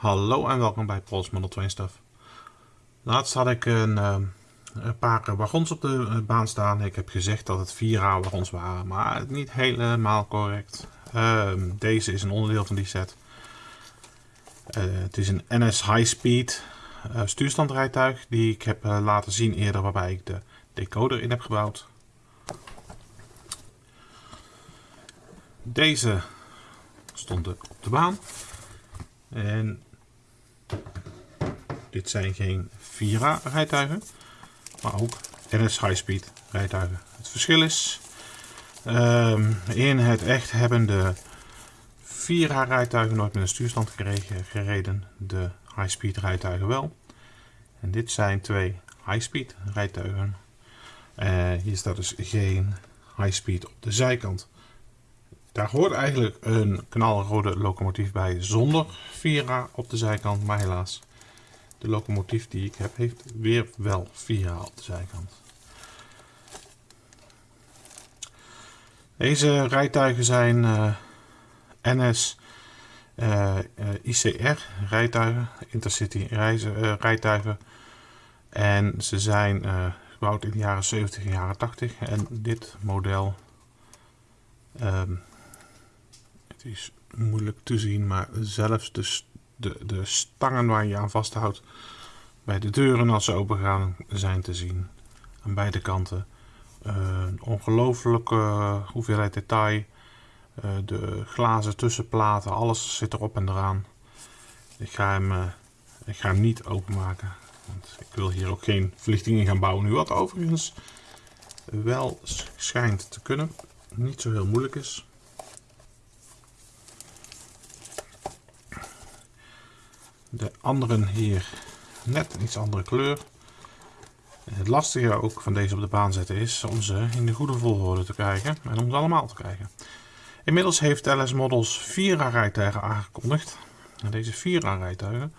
Hallo en welkom bij Pols Model 2 Stuff. Laatst had ik een, uh, een paar wagons op de eh, baan staan. Ik heb gezegd dat het 4A wagons waren, maar niet helemaal correct. Uh, deze is een onderdeel van die set. Het is een NS High Speed stuurstandrijtuig die ik heb laten zien eerder waarbij ik de decoder in heb gebouwd. Deze stond op de baan. En dit zijn geen Vira rijtuigen, maar ook NS High Speed rijtuigen. Het verschil is, um, in het echt hebben de Vira rijtuigen nooit met een stuurstand gereden, de High Speed rijtuigen wel. En dit zijn twee High Speed rijtuigen. Uh, hier staat dus geen High Speed op de zijkant. Daar hoort eigenlijk een knalrode locomotief bij zonder Vira op de zijkant, maar helaas. De locomotief die ik heb heeft weer wel Vira op de zijkant. Deze rijtuigen zijn uh, NS uh, ICR rijtuigen, Intercity reizen, rijtuigen. En ze zijn gebouwd in de jaren 70 en jaren 80. En dit model um, het is moeilijk te zien, maar zelfs de, de, de stangen waar je aan vasthoudt bij de deuren als ze open gaan zijn te zien. Aan beide kanten. Een ongelofelijke hoeveelheid detail. Uh, de glazen tussenplaten, alles zit erop en eraan. Ik ga hem, uh, ik ga hem niet openmaken. Want ik wil hier ook geen verlichtingen gaan bouwen nu. Wat overigens wel schijnt te kunnen. Niet zo heel moeilijk is. De anderen hier net een iets andere kleur. Het lastige ook van deze op de baan zetten is om ze in de goede volgorde te krijgen en om ze allemaal te krijgen. Inmiddels heeft LS Models 4 rijtuigen aangekondigd. En deze 4 rijtuigen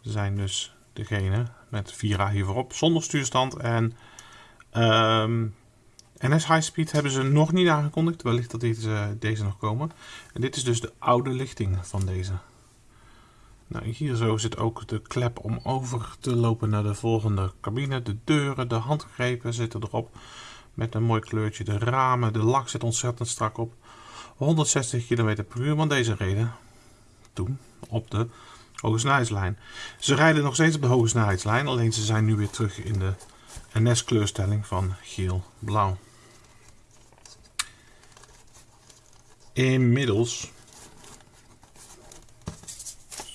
zijn dus degene met 4A hier voorop zonder stuurstand. En ehm, NS High Speed hebben ze nog niet aangekondigd. Wellicht dat deze, deze nog komen. En dit is dus de oude lichting van deze. Nou, hier zo zit ook de klep om over te lopen naar de volgende cabine. De deuren, de handgrepen zitten erop met een mooi kleurtje. De ramen, de lak zit ontzettend strak op. 160 km per uur, want deze reden toen op de hoge snelheidslijn. Ze rijden nog steeds op de hoge snelheidslijn, alleen ze zijn nu weer terug in de NS kleurstelling van geel-blauw. Inmiddels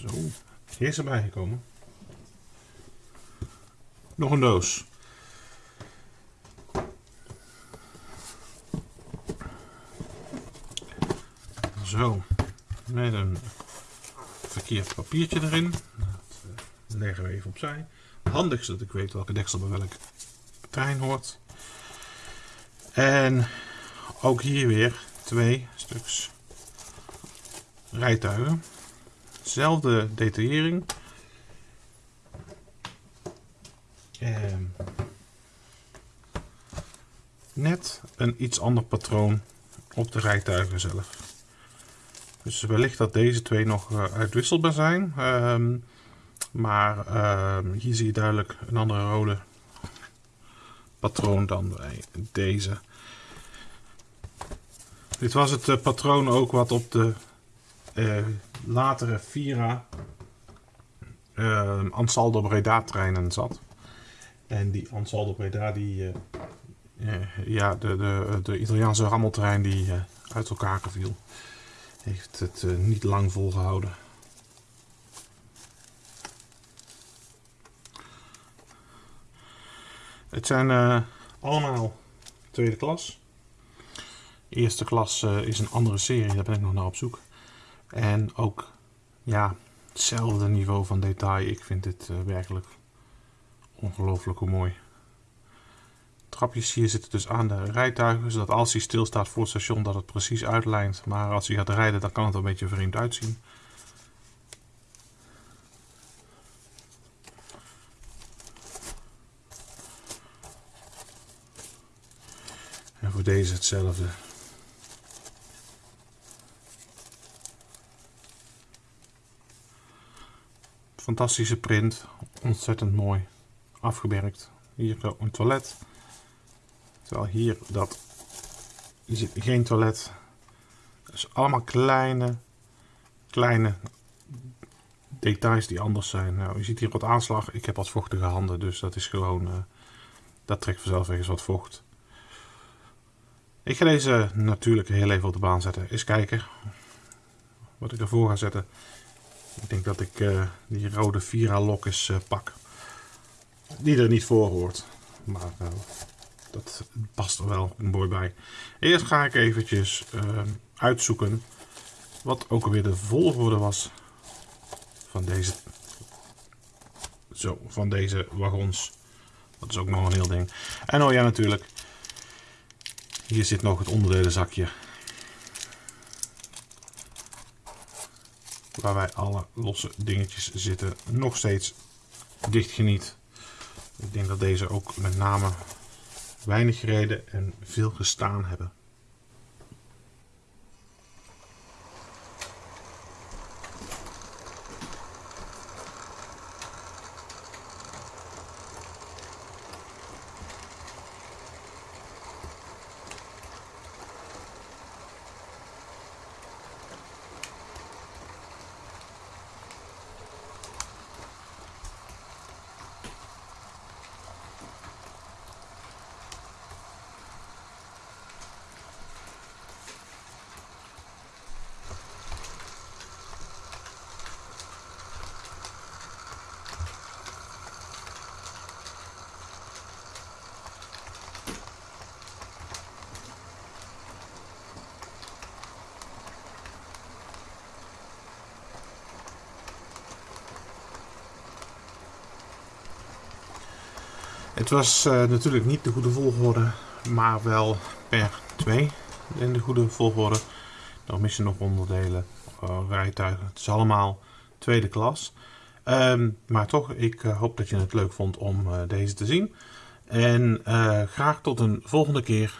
zo, is erbij gekomen. Nog een doos. Zo, met een verkeerd papiertje erin. Dat eh, leggen we even opzij. Handig is dat ik weet welke deksel bij welk trein hoort. En ook hier weer twee stuks rijtuigen. Zelfde detaillering. Ehm, net een iets ander patroon op de rijtuigen zelf. Dus wellicht dat deze twee nog uh, uitwisselbaar zijn. Um, maar um, hier zie je duidelijk een andere rode patroon dan bij deze. Dit was het uh, patroon ook wat op de uh, latere Vira uh, Ansaldo Breda treinen zat. En die Ansaldo Breda, die, uh, ja, de, de, de Italiaanse rammeltrein die uit elkaar viel, heeft het niet lang volgehouden. Het zijn allemaal tweede klas. Eerste klas is een andere serie, daar ben ik nog naar op zoek. En ook ja, hetzelfde niveau van detail. Ik vind dit uh, werkelijk ongelooflijk hoe mooi. Trapjes hier zitten dus aan de rijtuigen, zodat als hij stilstaat voor het station dat het precies uitlijnt. Maar als hij gaat rijden dan kan het een beetje vreemd uitzien. En voor deze hetzelfde. Fantastische print. Ontzettend mooi afgewerkt. Hier een toilet. Terwijl hier dat je ziet geen toilet. Dus allemaal kleine, kleine details die anders zijn. Nou, je ziet hier wat aanslag. Ik heb wat vochtige handen, dus dat is gewoon, uh, dat trekt vanzelf eens wat vocht. Ik ga deze natuurlijk heel even op de baan zetten. Eens kijken wat ik ervoor ga zetten. Ik denk dat ik uh, die rode Vira lok eens uh, pak. Die er niet voor hoort. Maar dat past er wel mooi bij. Eerst ga ik eventjes uitzoeken wat ook alweer de volgorde was van deze, zo, van deze wagons. Dat is ook nog een heel ding. En oh ja, natuurlijk. Hier zit nog het onderdelenzakje. Waar wij alle losse dingetjes zitten. Nog steeds dichtgeniet. Ik denk dat deze ook met name weinig gereden en veel gestaan hebben. Het was uh, natuurlijk niet de goede volgorde, maar wel per 2 in de goede volgorde. Dan missen nog onderdelen, uh, rijtuigen. Het is allemaal tweede klas. Um, maar toch, ik uh, hoop dat je het leuk vond om deze te zien. En graag tot een volgende keer.